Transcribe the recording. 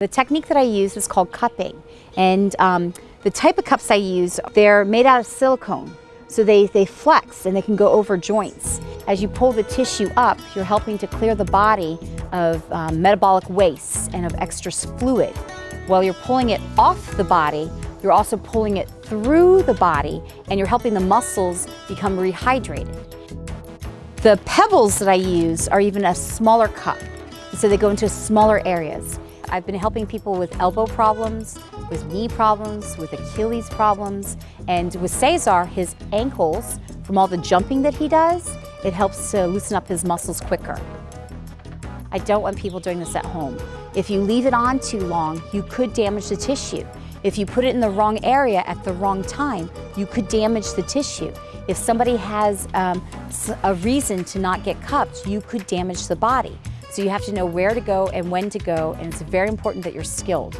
The technique that I use is called cupping. And um, the type of cups I use, they're made out of silicone. So they, they flex and they can go over joints. As you pull the tissue up, you're helping to clear the body of um, metabolic waste and of extra fluid. While you're pulling it off the body, you're also pulling it through the body and you're helping the muscles become rehydrated. The pebbles that I use are even a smaller cup, so they go into smaller areas. I've been helping people with elbow problems, with knee problems, with Achilles problems, and with Cesar, his ankles, from all the jumping that he does, it helps to loosen up his muscles quicker. I don't want people doing this at home. If you leave it on too long, you could damage the tissue. If you put it in the wrong area at the wrong time, you could damage the tissue. If somebody has um, a reason to not get cupped, you could damage the body. So you have to know where to go and when to go, and it's very important that you're skilled.